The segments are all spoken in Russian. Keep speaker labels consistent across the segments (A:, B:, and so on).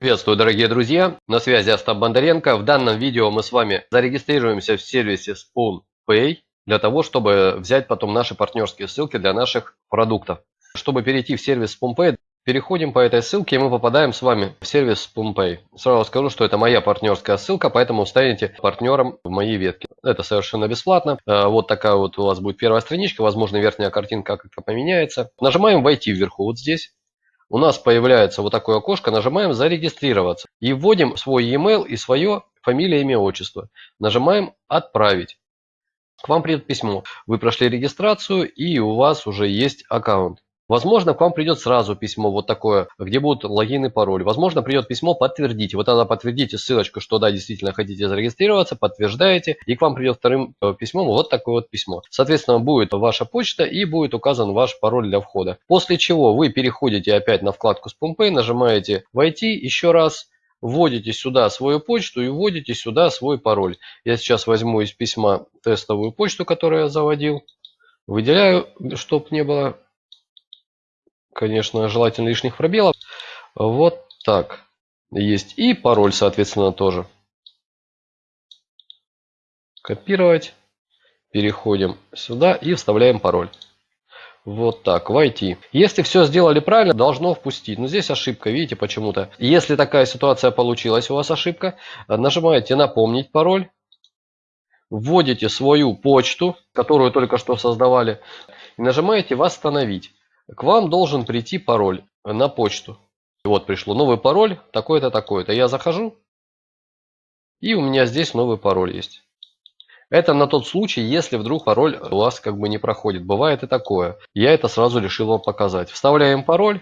A: Приветствую, дорогие друзья! На связи Остап Бондаренко. В данном видео мы с вами зарегистрируемся в сервисе SpoonPay для того, чтобы взять потом наши партнерские ссылки для наших продуктов. Чтобы перейти в сервис SpoonPay, переходим по этой ссылке и мы попадаем с вами в сервис SpoonPay. Сразу скажу, что это моя партнерская ссылка, поэтому станете партнером в моей ветке. Это совершенно бесплатно. Э, вот такая вот у вас будет первая страничка, возможно верхняя картинка как-то поменяется. Нажимаем «Войти» вверху вот здесь у нас появляется вот такое окошко, нажимаем «Зарегистрироваться» и вводим свой e-mail и свое фамилия, имя, отчество. Нажимаем «Отправить». К вам придет письмо. Вы прошли регистрацию и у вас уже есть аккаунт. Возможно, к вам придет сразу письмо вот такое, где будут логин и пароль. Возможно, придет письмо «Подтвердите». Вот тогда подтвердите ссылочку, что да, действительно хотите зарегистрироваться, подтверждаете. И к вам придет вторым э, письмом вот такое вот письмо. Соответственно, будет ваша почта и будет указан ваш пароль для входа. После чего вы переходите опять на вкладку с Pumpay, нажимаете «Войти» еще раз. Вводите сюда свою почту и вводите сюда свой пароль. Я сейчас возьму из письма тестовую почту, которую я заводил. Выделяю, чтобы не было конечно, желательно лишних пробелов. Вот так. Есть и пароль, соответственно, тоже. Копировать. Переходим сюда и вставляем пароль. Вот так, войти. Если все сделали правильно, должно впустить. Но здесь ошибка, видите, почему-то. Если такая ситуация получилась, у вас ошибка, нажимаете «Напомнить пароль». Вводите свою почту, которую только что создавали. И нажимаете «Восстановить». К вам должен прийти пароль на почту. Вот пришло новый пароль, такой-то, такой-то. Я захожу, и у меня здесь новый пароль есть. Это на тот случай, если вдруг пароль у вас как бы не проходит. Бывает и такое. Я это сразу решил вам показать. Вставляем пароль.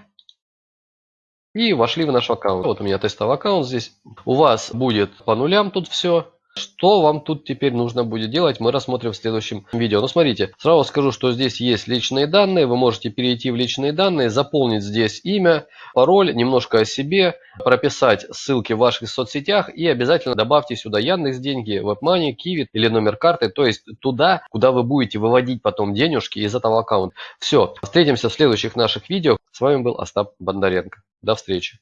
A: И вошли в наш аккаунт. Вот у меня тестовый аккаунт здесь. У вас будет по нулям тут все. Что вам тут теперь нужно будет делать, мы рассмотрим в следующем видео. Ну, смотрите, сразу скажу, что здесь есть личные данные. Вы можете перейти в личные данные, заполнить здесь имя, пароль, немножко о себе, прописать ссылки в ваших соцсетях и обязательно добавьте сюда Яндекс деньги, WebMoney, Kiwi или номер карты, то есть туда, куда вы будете выводить потом денежки из этого аккаунта. Все, встретимся в следующих наших видео. С вами был Остап Бондаренко. До встречи.